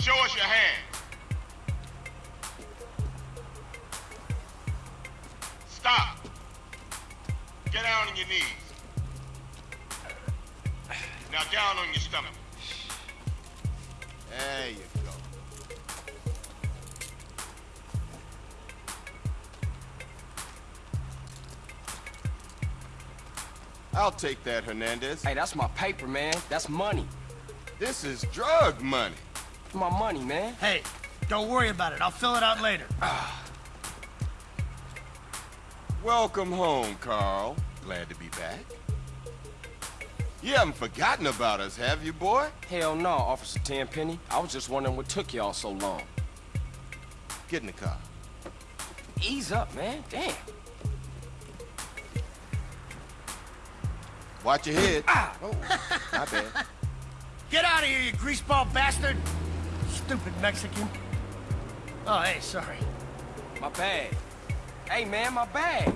Show us your hand. Stop. Get down on your knees. Now down on your stomach. There you go. I'll take that, Hernandez. Hey, that's my paper, man. That's money. This is drug money. My money, man. Hey, don't worry about it. I'll fill it out later. Welcome home, Carl. Glad to be back. You haven't forgotten about us, have you, boy? Hell no, Officer Tenpenny. I was just wondering what took y'all so long. Get in the car. Ease up, man. Damn. Watch your head. Ah! Oh, my bad. Get out of here, you greaseball bastard! Stupid Mexican. Oh, hey, sorry. My bag. Hey, man, my bag.